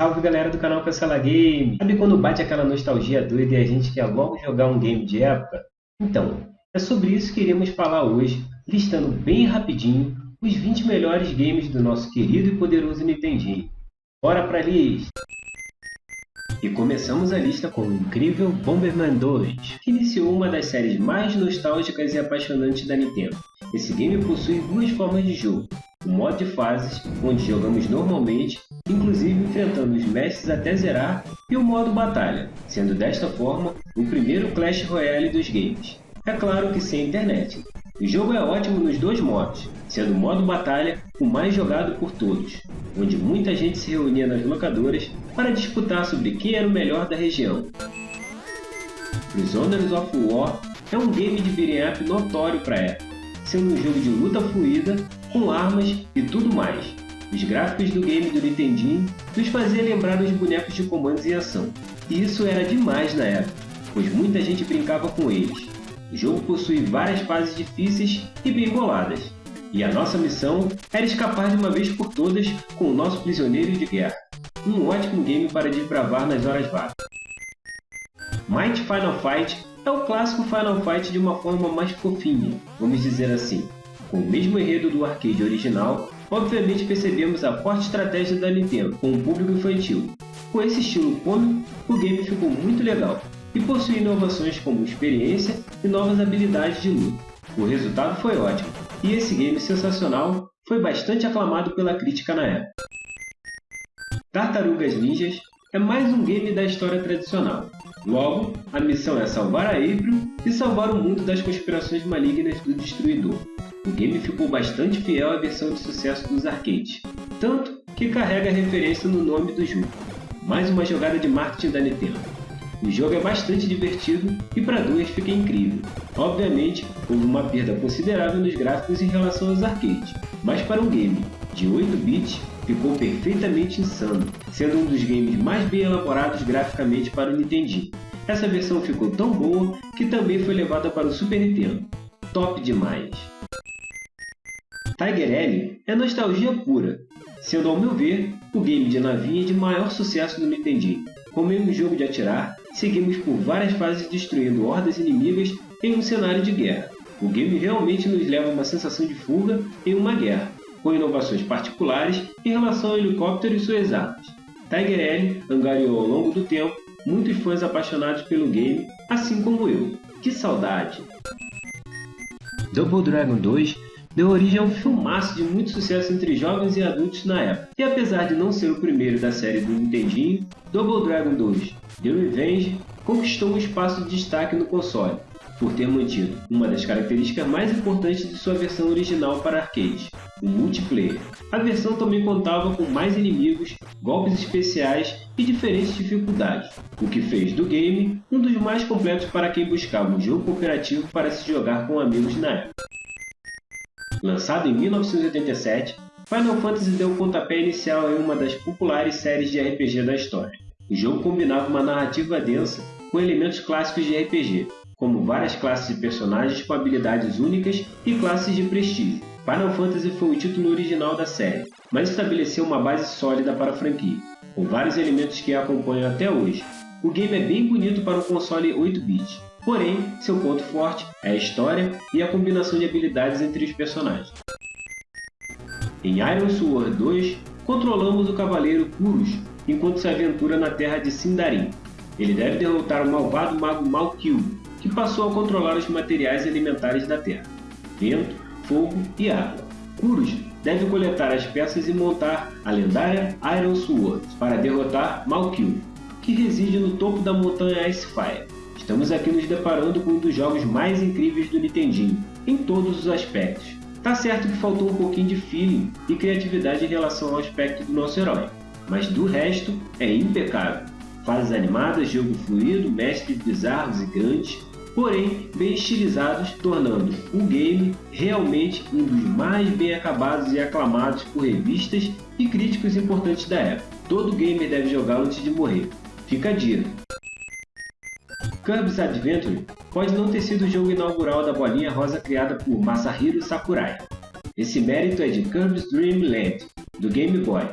Salve galera do canal Cancela Game! Sabe quando bate aquela nostalgia doida e a gente quer logo jogar um game de época? Então, é sobre isso que iremos falar hoje, listando bem rapidinho os 20 melhores games do nosso querido e poderoso Nintendinho. Bora pra lista! E começamos a lista com o incrível Bomberman 2, que iniciou uma das séries mais nostálgicas e apaixonantes da Nintendo. Esse game possui duas formas de jogo, o modo de fases, onde jogamos normalmente, inclusive enfrentando os mestres até zerar, e o modo batalha, sendo desta forma o primeiro Clash Royale dos games. É claro que sem internet. O jogo é ótimo nos dois modos, sendo o modo batalha o mais jogado por todos, onde muita gente se reunia nas locadoras para disputar sobre quem era o melhor da região. Prisoners of War é um game de beat'em up notório para a época, sendo um jogo de luta fluida com armas e tudo mais. Os gráficos do game do Nintendinho nos faziam lembrar os bonecos de comandos em ação, e isso era demais na época, pois muita gente brincava com eles. O jogo possui várias fases difíceis e bem boladas, e a nossa missão era escapar de uma vez por todas com o nosso prisioneiro de guerra. Um ótimo game para desbravar nas horas vagas. Might Final Fight é o clássico Final Fight de uma forma mais fofinha, vamos dizer assim. Com o mesmo enredo do arcade original, obviamente percebemos a forte estratégia da Nintendo com o público infantil. Com esse estilo cômico, o game ficou muito legal e possui inovações como experiência e novas habilidades de luta. O resultado foi ótimo, e esse game sensacional foi bastante aclamado pela crítica na época. Tartarugas Ninjas é mais um game da história tradicional. Logo, a missão é salvar a April e salvar o mundo das conspirações malignas do Destruidor. O game ficou bastante fiel à versão de sucesso dos arcades, tanto que carrega referência no nome do jogo. Mais uma jogada de marketing da Nintendo. O jogo é bastante divertido e para duas fica incrível. Obviamente, houve uma perda considerável nos gráficos em relação aos arcades, mas para um game de 8 bits ficou perfeitamente insano, sendo um dos games mais bem elaborados graficamente para o Nintendinho. Essa versão ficou tão boa que também foi levada para o Super Nintendo. Top demais! Tiger L é nostalgia pura, sendo ao meu ver o game de navinha de maior sucesso do Nintendinho. Como em um jogo de atirar, seguimos por várias fases destruindo hordas inimigas em um cenário de guerra. O game realmente nos leva a uma sensação de fuga em uma guerra, com inovações particulares em relação ao helicóptero e suas armas. Tiger L angariou ao longo do tempo muitos fãs apaixonados pelo game, assim como eu. Que saudade! Double Dragon 2 deu origem a um filmaço de muito sucesso entre jovens e adultos na época. E apesar de não ser o primeiro da série do Nintendinho, Double Dragon 2 The Revenge conquistou um espaço de destaque no console, por ter mantido uma das características mais importantes de sua versão original para arcade, o multiplayer. A versão também contava com mais inimigos, golpes especiais e diferentes dificuldades, o que fez do game um dos mais completos para quem buscava um jogo cooperativo para se jogar com amigos na época. Lançado em 1987, Final Fantasy deu o pontapé inicial em uma das populares séries de RPG da história. O jogo combinava uma narrativa densa com elementos clássicos de RPG, como várias classes de personagens com habilidades únicas e classes de prestígio. Final Fantasy foi o título original da série, mas estabeleceu uma base sólida para a franquia, com vários elementos que a acompanham até hoje. O game é bem bonito para um console 8-bit, Porém, seu ponto forte é a história e a combinação de habilidades entre os personagens. Em Iron Sword 2, controlamos o cavaleiro Kurus enquanto se aventura na terra de Sindarin. Ele deve derrotar o malvado mago Malkil, que passou a controlar os materiais elementares da terra, vento, fogo e água. Kurus deve coletar as peças e montar a lendária Iron Sword para derrotar Malkil, que reside no topo da montanha Icefire. Estamos aqui nos deparando com um dos jogos mais incríveis do Nintendinho, em todos os aspectos. Tá certo que faltou um pouquinho de feeling e criatividade em relação ao aspecto do nosso herói, mas do resto é impecável. Fases animadas, jogo fluido, mestres bizarros e grandes, porém bem estilizados, tornando o game realmente um dos mais bem acabados e aclamados por revistas e críticos importantes da época. Todo gamer deve jogá-lo antes de morrer. Fica a dica. Kirby's Adventure pode não ter sido o jogo inaugural da bolinha rosa criada por Masahiro Sakurai. Esse mérito é de Kirby's Dream Land, do Game Boy.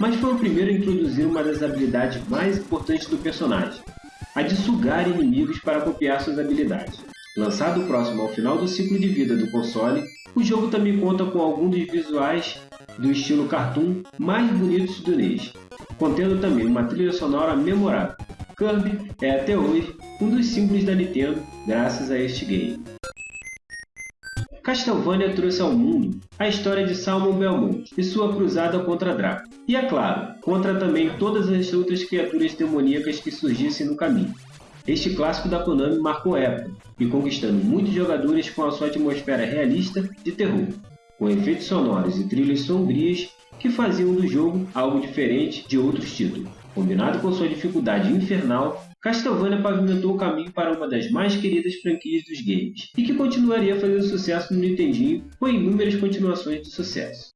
mas foi o primeiro a introduzir uma das habilidades mais importantes do personagem, a de sugar inimigos para copiar suas habilidades. Lançado próximo ao final do ciclo de vida do console, o jogo também conta com alguns dos visuais do estilo cartoon mais bonitos do NES, contendo também uma trilha sonora memorável. Kirby é até hoje um dos símbolos da Nintendo graças a este game. Castlevania trouxe ao mundo a história de Salmon Belmont e sua cruzada contra Draco. E é claro, contra também todas as outras criaturas demoníacas que surgissem no caminho. Este clássico da Konami marcou época e conquistando muitos jogadores com a sua atmosfera realista de terror, com efeitos sonoros e trilhas sombrias que faziam do jogo algo diferente de outros títulos. Combinado com sua dificuldade infernal, Castlevania pavimentou o caminho para uma das mais queridas franquias dos games, e que continuaria fazendo sucesso no Nintendinho com inúmeras continuações de sucesso.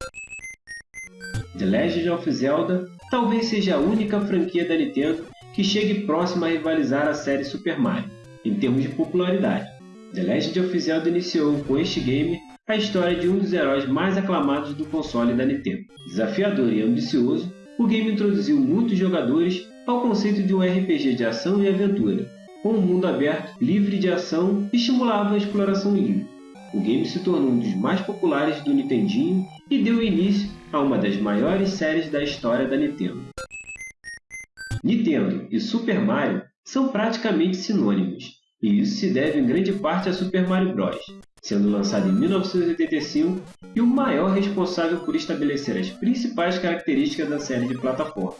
The Legend of Zelda talvez seja a única franquia da Nintendo que chegue próxima a rivalizar a série Super Mario, em termos de popularidade. The Legend of Zelda iniciou com este game a história de um dos heróis mais aclamados do console da Nintendo. Desafiador e ambicioso, o game introduziu muitos jogadores ao conceito de um RPG de ação e aventura, com um mundo aberto, livre de ação e estimulava a exploração livre. O game se tornou um dos mais populares do Nintendinho e deu início a uma das maiores séries da história da Nintendo. Nintendo e Super Mario são praticamente sinônimos, e isso se deve em grande parte a Super Mario Bros., sendo lançado em 1985 e o maior responsável por estabelecer as principais características da série de plataforma.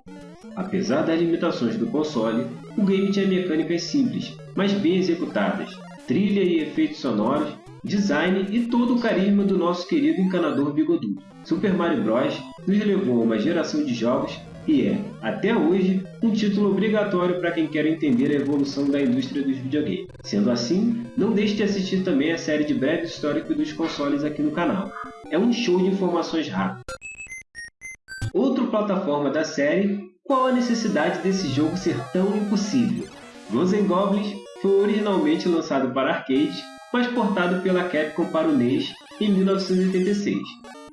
Apesar das limitações do console, o game tinha mecânicas simples, mas bem executadas, trilha e efeitos sonoros, design e todo o carisma do nosso querido encanador bigodudo. Super Mario Bros. nos levou a uma geração de jogos e é, até hoje, um título obrigatório para quem quer entender a evolução da indústria dos videogames. Sendo assim, não deixe de assistir também a série de breve histórico dos consoles aqui no canal. É um show de informações rápidas. Outra plataforma da série, qual a necessidade desse jogo ser tão impossível? Ghosts Goblins foi originalmente lançado para arcade, mas portado pela Capcom para o NES em 1986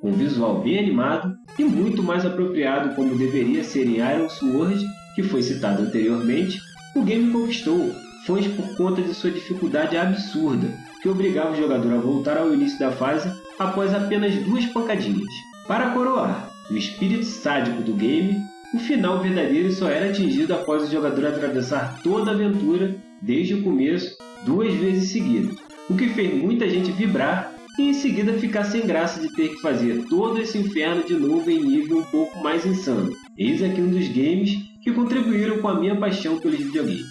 com visual bem animado e muito mais apropriado como deveria ser em Iron Sword, que foi citado anteriormente, o game conquistou fãs por conta de sua dificuldade absurda, que obrigava o jogador a voltar ao início da fase após apenas duas pancadinhas. Para coroar o espírito sádico do game, o final verdadeiro só era atingido após o jogador atravessar toda a aventura desde o começo duas vezes seguidas, o que fez muita gente vibrar e em seguida ficar sem graça de ter que fazer todo esse inferno de novo em nível um pouco mais insano. Eis aqui um dos games que contribuíram com a minha paixão pelos videogames.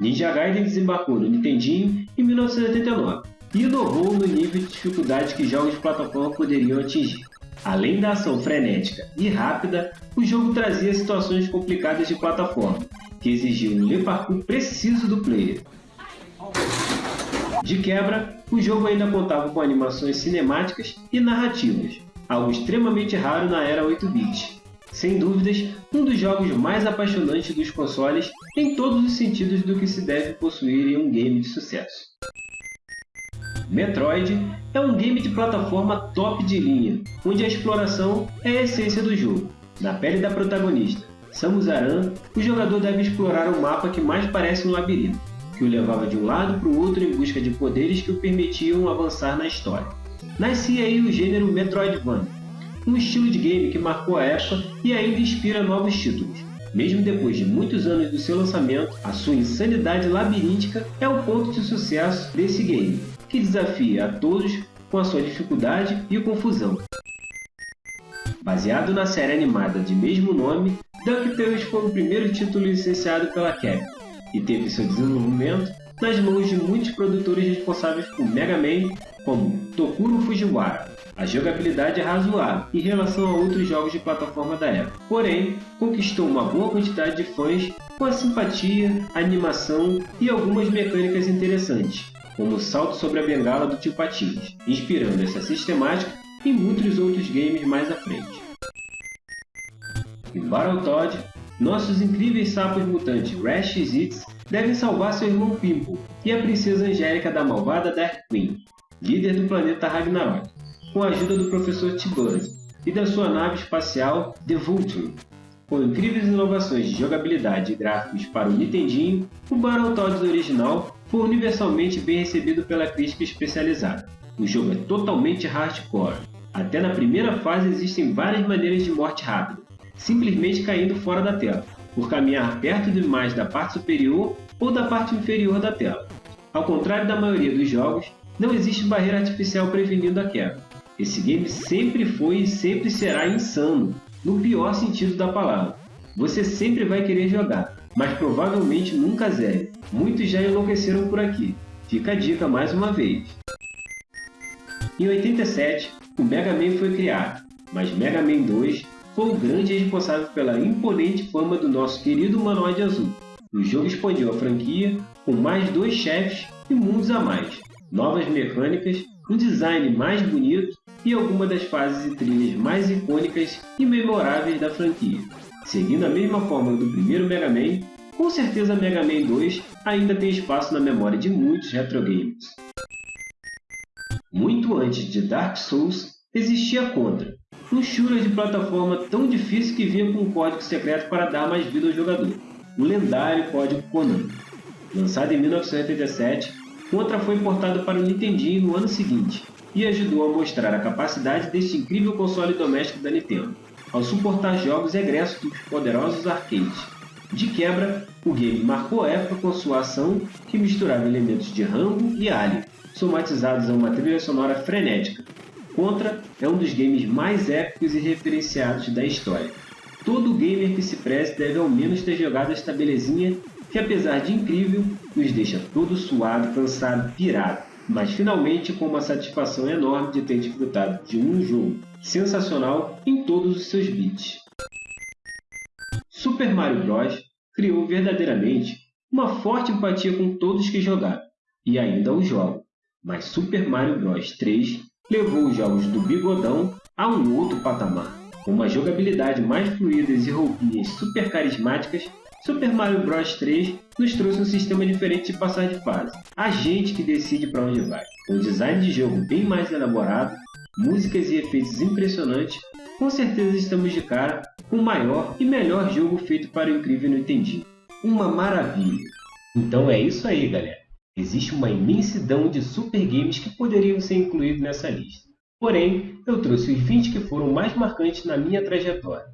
Ninja Gaiden desembarcou no Nintendinho em 1989 e inovou no nível de dificuldade que jogos de plataforma poderiam atingir. Além da ação frenética e rápida, o jogo trazia situações complicadas de plataforma, que exigiam um parkour preciso do player, de quebra, o jogo ainda contava com animações cinemáticas e narrativas, algo extremamente raro na era 8-bit. Sem dúvidas, um dos jogos mais apaixonantes dos consoles em todos os sentidos do que se deve possuir em um game de sucesso. Metroid é um game de plataforma top de linha, onde a exploração é a essência do jogo. Na pele da protagonista, Samus Aran, o jogador deve explorar o mapa que mais parece um labirinto que o levava de um lado para o outro em busca de poderes que o permitiam avançar na história. Nascia aí o gênero Metroidvania, um estilo de game que marcou a época e ainda inspira novos títulos. Mesmo depois de muitos anos do seu lançamento, a sua insanidade labiríntica é o ponto de sucesso desse game, que desafia a todos com a sua dificuldade e confusão. Baseado na série animada de mesmo nome, DuckTales foi o primeiro título licenciado pela Capcom e teve seu desenvolvimento nas mãos de muitos produtores responsáveis por Mega Man, como Tokuro Fujiwara. A jogabilidade é razoável em relação a outros jogos de plataforma da época, porém conquistou uma boa quantidade de fãs com a simpatia, animação e algumas mecânicas interessantes, como o salto sobre a bengala do tio Patins, inspirando essa sistemática em muitos outros games mais à frente. Em Battletoad, nossos incríveis sapos mutantes Rash e Zitz devem salvar seu irmão Pimple e a princesa Angélica da malvada Dark Queen, líder do planeta Ragnarok, com a ajuda do professor T-Buzz, e da sua nave espacial The Vulture. Com incríveis inovações de jogabilidade e gráficos para o Nintendinho, o Battletoads original foi universalmente bem recebido pela crítica especializada. O jogo é totalmente hardcore. Até na primeira fase existem várias maneiras de morte rápida, simplesmente caindo fora da tela, por caminhar perto demais da parte superior ou da parte inferior da tela. Ao contrário da maioria dos jogos, não existe barreira artificial prevenindo a queda. Esse game sempre foi e sempre será insano, no pior sentido da palavra. Você sempre vai querer jogar, mas provavelmente nunca zere. Muitos já enlouqueceram por aqui. Fica a dica mais uma vez. Em 87, o Mega Man foi criado, mas Mega Man 2 foi o grande responsável pela imponente fama do nosso querido Manoide Azul. O jogo expandiu a franquia com mais dois chefes e mundos a mais, novas mecânicas, um design mais bonito e algumas das fases e trilhas mais icônicas e memoráveis da franquia. Seguindo a mesma fórmula do primeiro Mega Man, com certeza Mega Man 2 ainda tem espaço na memória de muitos retro games. Muito antes de Dark Souls, existia Contra, shooter de plataforma tão difícil que vinha com um código secreto para dar mais vida ao jogador, o lendário código Konami. Lançado em 1987, Contra foi importado para o Nintendinho no ano seguinte e ajudou a mostrar a capacidade deste incrível console doméstico da Nintendo, ao suportar jogos egressos dos poderosos arcades. De quebra, o game marcou a época com sua ação que misturava elementos de Rambo e Alien, somatizados a uma trilha sonora frenética. Contra é um dos games mais épicos e referenciados da história. Todo gamer que se preze deve ao menos ter jogado esta belezinha que apesar de incrível, nos deixa todo suado, cansado, pirado, mas finalmente com uma satisfação enorme de ter desfrutado de um jogo sensacional em todos os seus bits. Super Mario Bros. criou verdadeiramente uma forte empatia com todos que jogaram, e ainda o jogam, mas Super Mario Bros. 3 levou os jogos do Bigodão a um outro patamar, com uma jogabilidade mais fluida e roupinhas super carismáticas Super Mario Bros 3 nos trouxe um sistema diferente de passar de fase. A gente que decide para onde vai. Um design de jogo bem mais elaborado, músicas e efeitos impressionantes, com certeza estamos de cara com o maior e melhor jogo feito para o incrível Nintendinho. Uma maravilha! Então é isso aí, galera. Existe uma imensidão de super games que poderiam ser incluídos nessa lista. Porém, eu trouxe os 20 que foram mais marcantes na minha trajetória.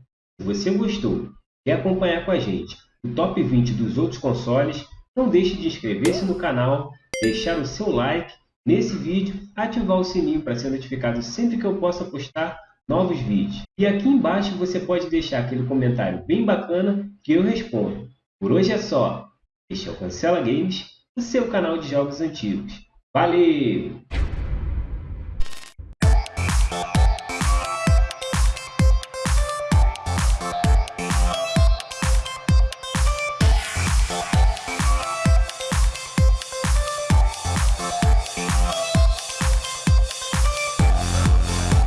Se você gostou, quer acompanhar com a gente o top 20 dos outros consoles, não deixe de inscrever-se no canal, deixar o seu like nesse vídeo, ativar o sininho para ser notificado sempre que eu possa postar novos vídeos. E aqui embaixo você pode deixar aquele comentário bem bacana que eu respondo. Por hoje é só. Este é o Cancela Games, seu canal de jogos antigos. Valeu!